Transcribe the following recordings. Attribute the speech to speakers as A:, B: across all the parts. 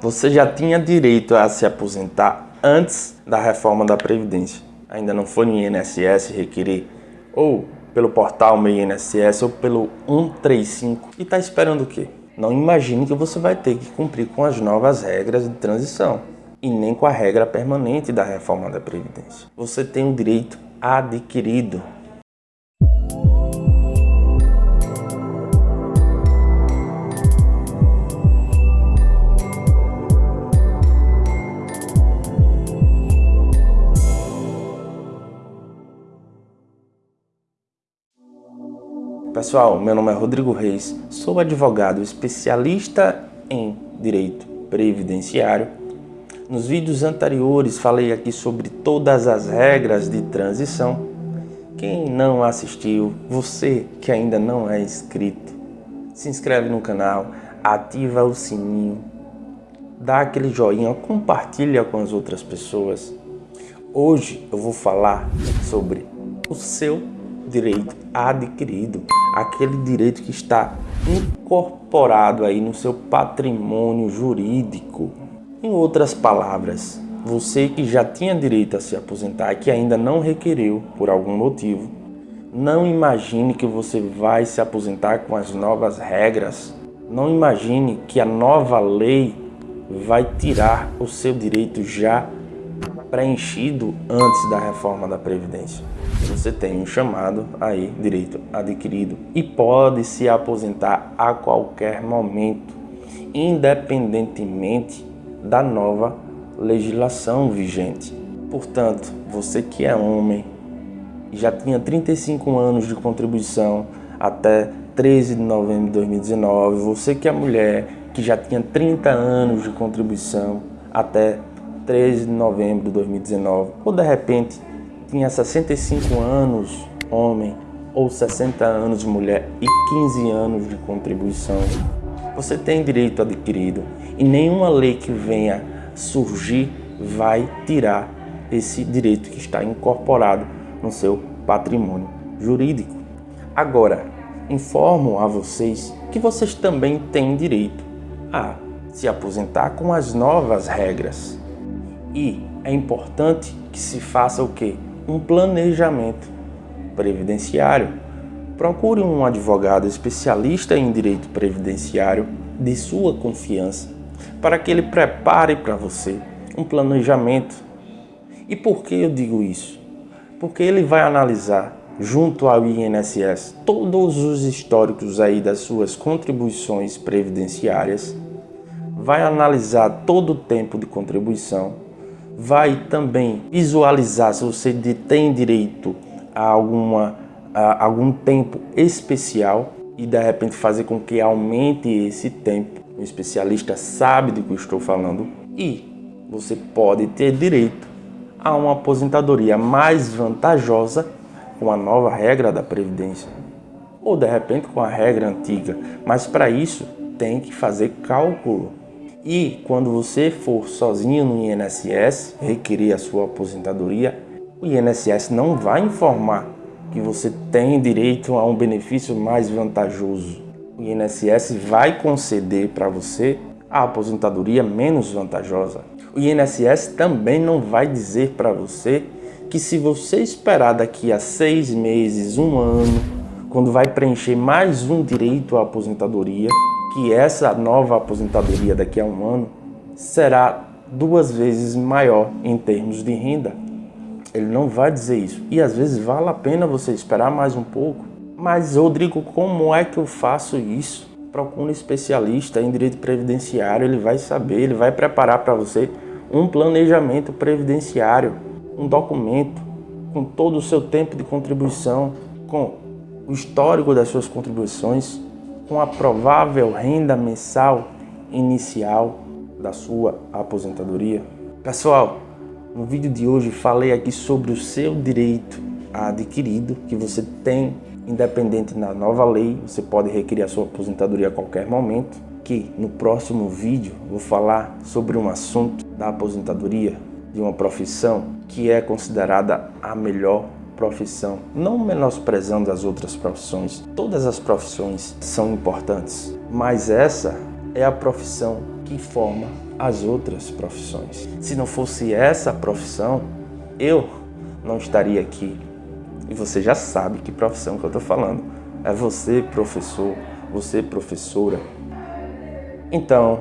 A: Você já tinha direito a se aposentar antes da reforma da Previdência. Ainda não foi no INSS requerer ou pelo portal Meu INSS ou pelo 135 e está esperando o quê? Não imagine que você vai ter que cumprir com as novas regras de transição e nem com a regra permanente da reforma da Previdência. Você tem um direito adquirido Pessoal, meu nome é Rodrigo Reis, sou advogado especialista em direito previdenciário. Nos vídeos anteriores falei aqui sobre todas as regras de transição. Quem não assistiu, você que ainda não é inscrito, se inscreve no canal, ativa o sininho, dá aquele joinha, compartilha com as outras pessoas. Hoje eu vou falar sobre o seu direito adquirido aquele direito que está incorporado aí no seu patrimônio jurídico. Em outras palavras, você que já tinha direito a se aposentar e que ainda não requereu por algum motivo, não imagine que você vai se aposentar com as novas regras. Não imagine que a nova lei vai tirar o seu direito já preenchido antes da reforma da Previdência. Você tem um chamado aí, direito adquirido, e pode se aposentar a qualquer momento, independentemente da nova legislação vigente. Portanto, você que é homem e já tinha 35 anos de contribuição até 13 de novembro de 2019, você que é mulher que já tinha 30 anos de contribuição até 13 de novembro de 2019, ou de repente tinha 65 anos, homem, ou 60 anos, mulher, e 15 anos de contribuição, você tem direito adquirido e nenhuma lei que venha surgir vai tirar esse direito que está incorporado no seu patrimônio jurídico. Agora, informo a vocês que vocês também têm direito a se aposentar com as novas regras e é importante que se faça o quê? Um planejamento previdenciário. Procure um advogado especialista em direito previdenciário de sua confiança para que ele prepare para você um planejamento. E por que eu digo isso? Porque ele vai analisar junto ao INSS todos os históricos aí das suas contribuições previdenciárias, vai analisar todo o tempo de contribuição vai também visualizar se você tem direito a, alguma, a algum tempo especial e de repente fazer com que aumente esse tempo. O especialista sabe do que eu estou falando e você pode ter direito a uma aposentadoria mais vantajosa com a nova regra da Previdência ou de repente com a regra antiga, mas para isso tem que fazer cálculo e quando você for sozinho no INSS requerer a sua aposentadoria, o INSS não vai informar que você tem direito a um benefício mais vantajoso. O INSS vai conceder para você a aposentadoria menos vantajosa. O INSS também não vai dizer para você que se você esperar daqui a seis meses, um ano, quando vai preencher mais um direito à aposentadoria, que essa nova aposentadoria daqui a um ano será duas vezes maior em termos de renda. Ele não vai dizer isso. E às vezes vale a pena você esperar mais um pouco. Mas, Rodrigo, como é que eu faço isso? Procure um especialista em direito previdenciário, ele vai saber, ele vai preparar para você um planejamento previdenciário, um documento com todo o seu tempo de contribuição, com o histórico das suas contribuições, com a provável renda mensal inicial da sua aposentadoria? Pessoal, no vídeo de hoje falei aqui sobre o seu direito adquirido que você tem independente da nova lei, você pode requerer a sua aposentadoria a qualquer momento. Que no próximo vídeo vou falar sobre um assunto da aposentadoria de uma profissão que é considerada a melhor profissão, não menosprezando as outras profissões. Todas as profissões são importantes, mas essa é a profissão que forma as outras profissões. Se não fosse essa profissão, eu não estaria aqui. E você já sabe que profissão que eu estou falando. É você, professor, você, professora. Então,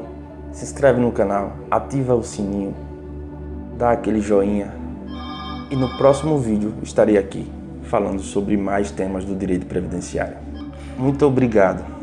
A: se inscreve no canal, ativa o sininho, dá aquele joinha. E no próximo vídeo estarei aqui falando sobre mais temas do direito previdenciário. Muito obrigado.